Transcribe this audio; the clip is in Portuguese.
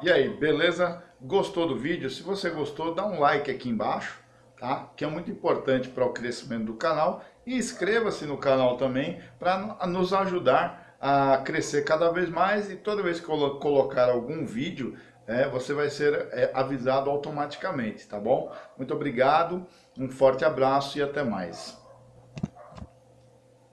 E aí, beleza? Gostou do vídeo? Se você gostou, dá um like aqui embaixo, tá? Que é muito importante para o crescimento do canal. E inscreva-se no canal também para nos ajudar a crescer cada vez mais. E toda vez que eu colocar algum vídeo, é, você vai ser é, avisado automaticamente, tá bom? Muito obrigado, um forte abraço e até mais.